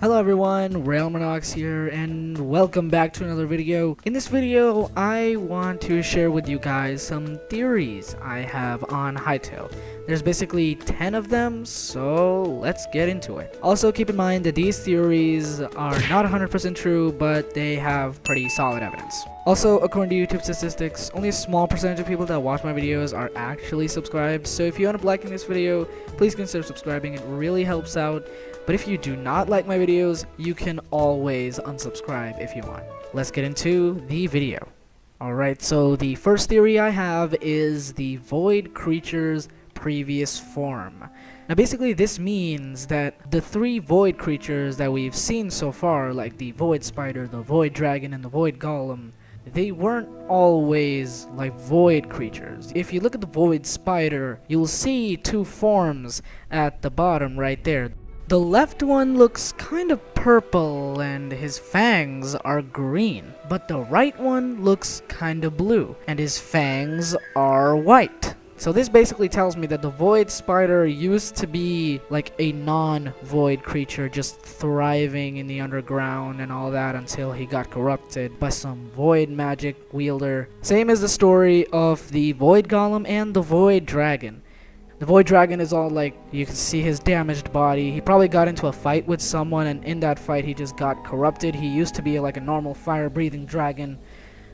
Hello everyone, Railmanox here, and welcome back to another video. In this video, I want to share with you guys some theories I have on Hytale. There's basically 10 of them, so let's get into it. Also, keep in mind that these theories are not 100% true, but they have pretty solid evidence. Also, according to YouTube statistics, only a small percentage of people that watch my videos are actually subscribed, so if you end up liking this video, please consider subscribing, it really helps out. But if you do not like my videos, you can always unsubscribe if you want. Let's get into the video. Alright, so the first theory I have is the void creature's previous form. Now basically this means that the three void creatures that we've seen so far, like the void spider, the void dragon, and the void golem, they weren't always like void creatures. If you look at the void spider, you'll see two forms at the bottom right there. The left one looks kind of purple and his fangs are green, but the right one looks kind of blue and his fangs are white. So this basically tells me that the Void Spider used to be like a non-void creature just thriving in the underground and all that until he got corrupted by some void magic wielder. Same as the story of the Void Golem and the Void Dragon. The Void Dragon is all like, you can see his damaged body. He probably got into a fight with someone and in that fight he just got corrupted. He used to be like a normal fire-breathing dragon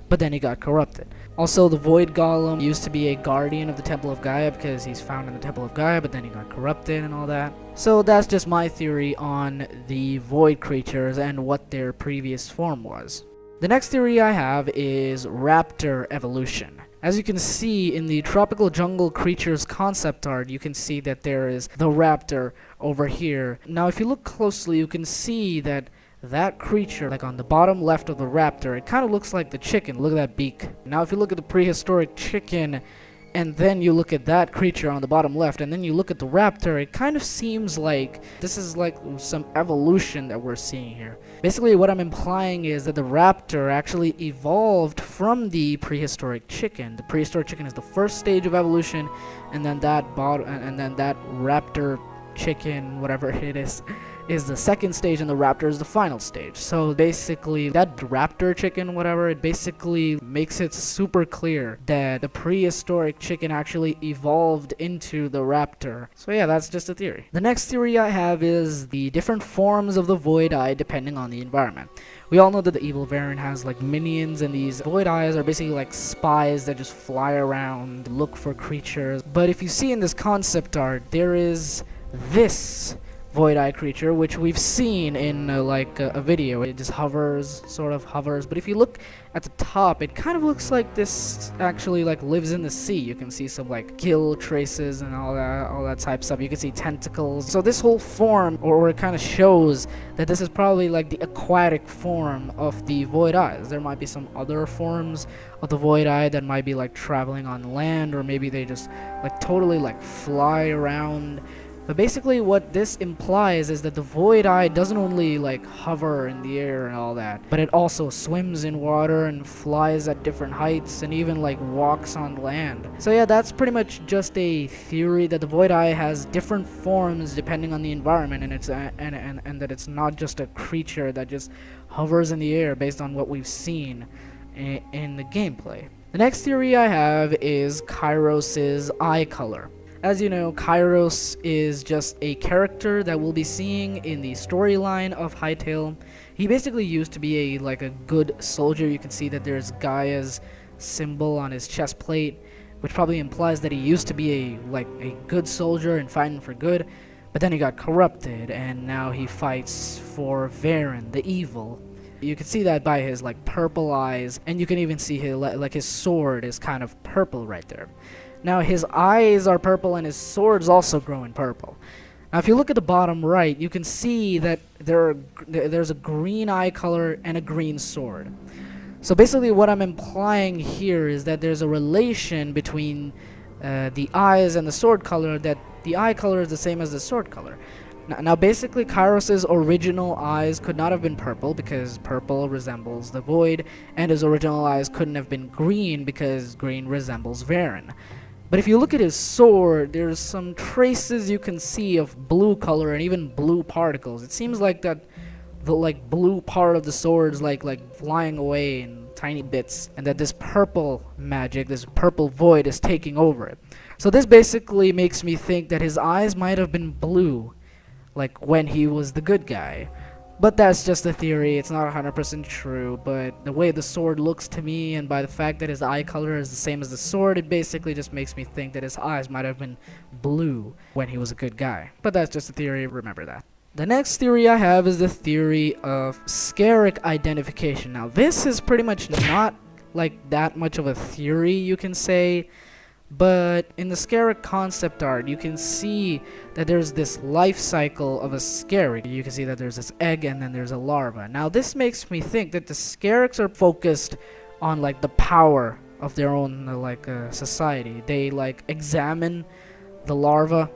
but then he got corrupted. Also, the Void Golem used to be a guardian of the Temple of Gaia because he's found in the Temple of Gaia, but then he got corrupted and all that. So that's just my theory on the Void creatures and what their previous form was. The next theory I have is Raptor evolution. As you can see in the Tropical Jungle Creatures concept art, you can see that there is the raptor over here. Now if you look closely, you can see that that creature, like on the bottom left of the raptor, it kind of looks like the chicken. Look at that beak. Now if you look at the prehistoric chicken, and then you look at that creature on the bottom left, and then you look at the raptor, it kind of seems like this is like some evolution that we're seeing here. Basically, what I'm implying is that the raptor actually evolved from the prehistoric chicken. The prehistoric chicken is the first stage of evolution, and then that bot and then that raptor chicken, whatever it is, is the second stage and the raptor is the final stage. So basically that raptor chicken, whatever, it basically makes it super clear that the prehistoric chicken actually evolved into the raptor. So yeah, that's just a theory. The next theory I have is the different forms of the void eye depending on the environment. We all know that the evil variant has like minions and these void eyes are basically like spies that just fly around, look for creatures. But if you see in this concept art, there is this Void Eye creature, which we've seen in uh, like uh, a video. It just hovers, sort of hovers. But if you look at the top, it kind of looks like this actually like lives in the sea. You can see some like gill traces and all that, all that type stuff. You can see tentacles. So this whole form, or, or it kind of shows that this is probably like the aquatic form of the Void Eyes. There might be some other forms of the Void Eye that might be like traveling on land, or maybe they just like totally like fly around but basically what this implies is that the Void Eye doesn't only like hover in the air and all that, but it also swims in water and flies at different heights and even like walks on land. So yeah, that's pretty much just a theory that the Void Eye has different forms depending on the environment and it's and, and, and that it's not just a creature that just hovers in the air based on what we've seen in, in the gameplay. The next theory I have is Kairos' eye color. As you know, Kairos is just a character that we'll be seeing in the storyline of Hytale. He basically used to be a like a good soldier. You can see that there's Gaia's symbol on his chest plate, which probably implies that he used to be a like a good soldier and fighting for good. But then he got corrupted, and now he fights for Varyn, the evil. You can see that by his like purple eyes, and you can even see his like his sword is kind of purple right there. Now his eyes are purple and his sword's also growing purple. Now if you look at the bottom right, you can see that there are, there's a green eye color and a green sword. So basically what I'm implying here is that there's a relation between uh, the eyes and the sword color that the eye color is the same as the sword color. Now, now basically Kairos' original eyes could not have been purple because purple resembles the void and his original eyes couldn't have been green because green resembles Varyn. But if you look at his sword, there's some traces you can see of blue color and even blue particles. It seems like that the like blue part of the sword is like like flying away in tiny bits and that this purple magic this purple void is taking over it so this basically makes me think that his eyes might have been blue like when he was the good guy but that's just a theory. It's not 100% true but the way the sword looks to me and by the fact that his eye color is the same as the sword it basically just makes me think that his eyes might have been blue when he was a good guy. But that's just a theory. Remember that. The next theory I have is the theory of Scarak identification. Now, this is pretty much not like that much of a theory, you can say, but in the Scarak concept art, you can see that there's this life cycle of a Scarak. You can see that there's this egg and then there's a larva. Now, this makes me think that the Scaraks are focused on like the power of their own uh, like uh, society. They like examine the larva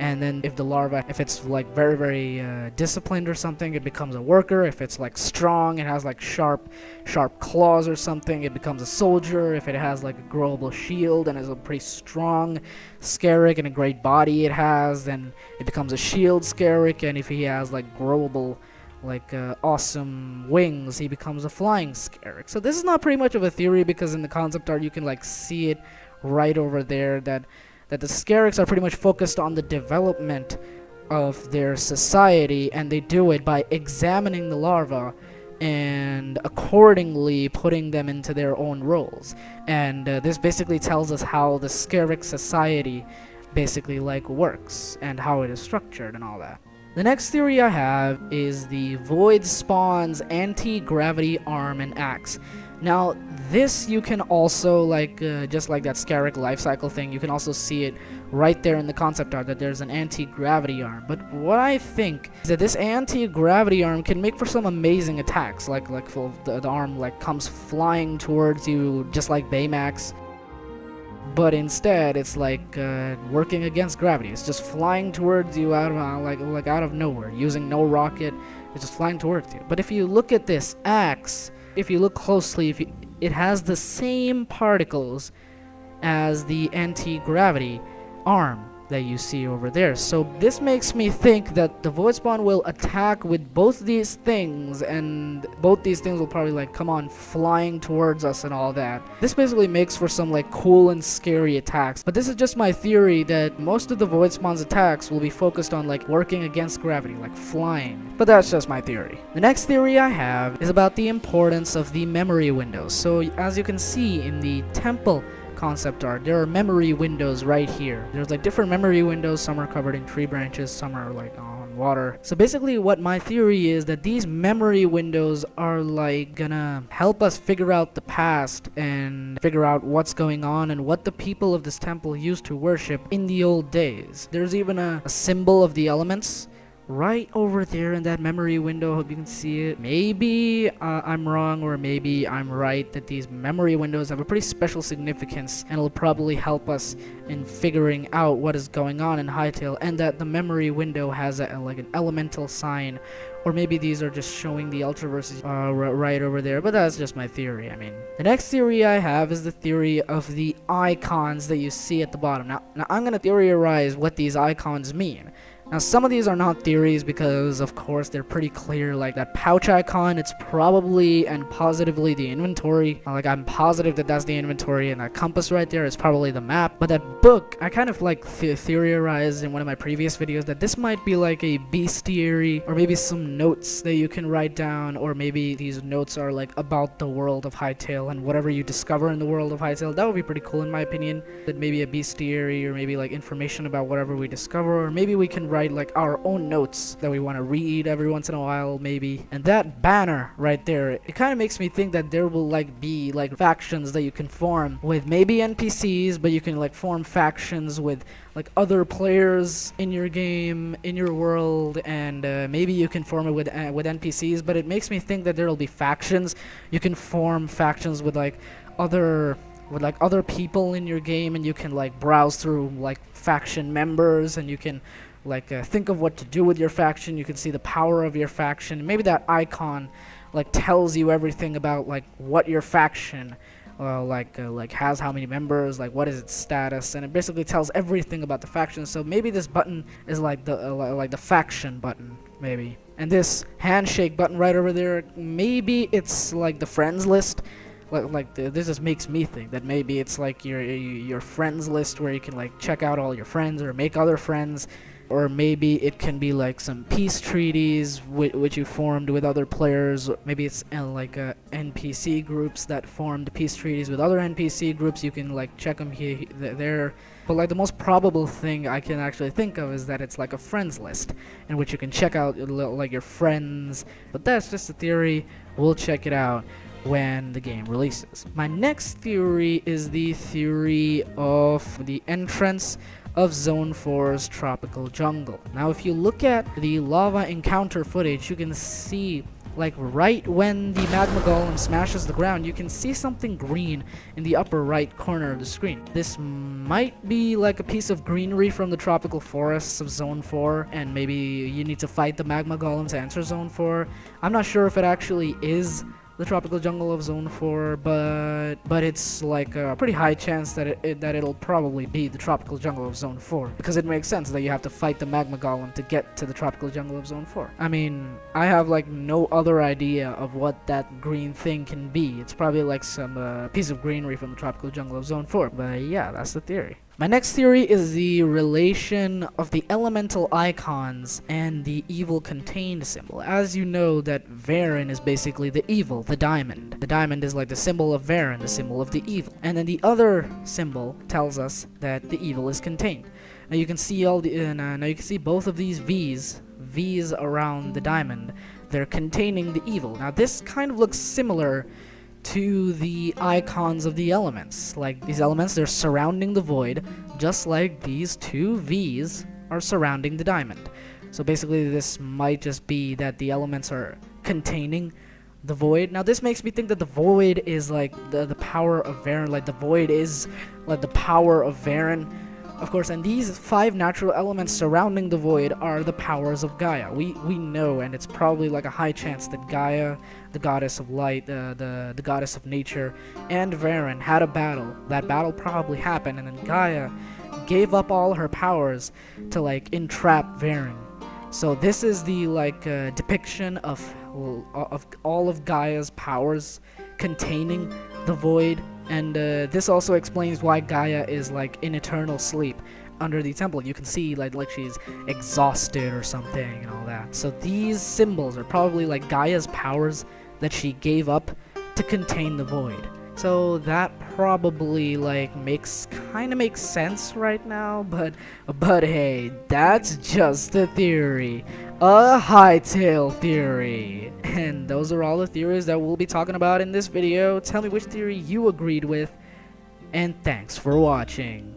and then if the larva if it's like very very uh, disciplined or something it becomes a worker. If it's like strong it has like sharp sharp claws or something it becomes a soldier. If it has like a growable shield and is a pretty strong Scarak and a great body it has then it becomes a shield Scarak and if he has like growable like uh, awesome wings he becomes a flying Scarak so this is not pretty much of a theory because in the concept art you can like see it right over there that that the Scaraks are pretty much focused on the development of their society, and they do it by examining the larvae and accordingly putting them into their own roles. And uh, this basically tells us how the Scarak society basically like works and how it is structured and all that. The next theory I have is the Void Spawn's anti-gravity arm and axe. Now, this you can also, like, uh, just like that Scarak life cycle thing, you can also see it right there in the concept art that there's an anti-gravity arm. But what I think is that this anti-gravity arm can make for some amazing attacks, like, like the, the arm, like, comes flying towards you, just like Baymax. But instead, it's like uh, working against gravity. It's just flying towards you out of uh, like like out of nowhere, using no rocket. It's just flying towards you. But if you look at this axe, if you look closely, if you, it has the same particles as the anti-gravity arm that you see over there. So this makes me think that the Void Spawn will attack with both these things and both these things will probably like come on flying towards us and all that. This basically makes for some like cool and scary attacks. But this is just my theory that most of the Void Spawn's attacks will be focused on like working against gravity, like flying. But that's just my theory. The next theory I have is about the importance of the memory windows. So as you can see in the temple concept art. There are memory windows right here. There's like different memory windows. Some are covered in tree branches, some are like on water. So basically what my theory is that these memory windows are like gonna help us figure out the past and figure out what's going on and what the people of this temple used to worship in the old days. There's even a, a symbol of the elements right over there in that memory window. Hope you can see it. Maybe uh, i'm wrong or maybe i'm right that these memory windows have a pretty special significance and it'll probably help us in figuring out what is going on in Hytale and that the memory window has a, like an elemental sign. Or maybe these are just showing the ultraverses uh, right over there but that's just my theory. I mean the next theory i have is the theory of the icons that you see at the bottom. Now, now i'm going to theorize what these icons mean now some of these are not theories because of course they're pretty clear. Like that pouch icon it's probably and positively the inventory. Like I'm positive that that's the inventory and that compass right there is probably the map. But that book I kind of like th theorized in one of my previous videos that this might be like a bestiary or maybe some notes that you can write down or maybe these notes are like about the world of Hytale and whatever you discover in the world of Hytale that would be pretty cool in my opinion that maybe a bestiary or maybe like information about whatever we discover or maybe we can write write like our own notes that we want to read every once in a while maybe. And that banner right there it kind of makes me think that there will like be like factions that you can form with maybe npcs but you can like form factions with like other players in your game in your world and uh, maybe you can form it with uh, with npcs but it makes me think that there will be factions. You can form factions with like other with like other people in your game and you can like browse through like faction members and you can like uh, think of what to do with your faction. You can see the power of your faction. Maybe that icon like tells you everything about like what your faction uh, like uh, like has how many members like what is its status. And it basically tells everything about the faction. So maybe this button is like the uh, like the faction button maybe. And this handshake button right over there, maybe it's like the friends list. Like, like this just makes me think that maybe it's like your your friends list where you can like check out all your friends or make other friends or maybe it can be like some peace treaties whi- which you formed with other players. Maybe it's uh, like uh, npc groups that formed peace treaties with other npc groups. You can like check them here th- there. But like the most probable thing i can actually think of is that it's like a friends list in which you can check out like your friends. But that's just a theory. We'll check it out when the game releases. My next theory is the theory of the entrance of Zone 4's tropical jungle. Now, if you look at the lava encounter footage, you can see like right when the magma golem smashes the ground, you can see something green in the upper right corner of the screen. This might be like a piece of greenery from the tropical forests of Zone 4, and maybe you need to fight the magma golem to enter Zone 4. I'm not sure if it actually is the tropical jungle of zone 4 but but it's like a pretty high chance that it, it, that it'll probably be the tropical jungle of zone 4 because it makes sense that you have to fight the magma golem to get to the tropical jungle of zone 4 i mean i have like no other idea of what that green thing can be. It's probably like some uh, piece of greenery from the tropical jungle of zone 4 but yeah that's the theory my next theory is the relation of the elemental icons and the evil contained symbol. As you know that Varyn is basically the evil, the diamond. The diamond is like the symbol of Varyn, the symbol of the evil. And then the other symbol tells us that the evil is contained. Now you can see all the uh, now you can see both of these V's, V's around the diamond. They're containing the evil. Now this kind of looks similar to the icons of the elements. Like these elements, they're surrounding the void, just like these two V's are surrounding the diamond. So basically, this might just be that the elements are containing the void. Now, this makes me think that the void is like the, the power of Varyn, like the void is like the power of Varyn. Of course, and these five natural elements surrounding the void are the powers of Gaia. We we know, and it's probably like a high chance that Gaia, the goddess of light, uh, the the goddess of nature, and Varyn had a battle. That battle probably happened, and then Gaia gave up all her powers to like entrap Varyn. So this is the like uh, depiction of of all of Gaia's powers containing the void and uh, this also explains why Gaia is like in eternal sleep under the temple. You can see like like she's exhausted or something and all that. So these symbols are probably like Gaia's powers that she gave up to contain the void. So that probably like makes kind of makes sense right now, but but hey, that's just a theory. A Hytale theory. And those are all the theories that we'll be talking about in this video. Tell me which theory you agreed with, and thanks for watching.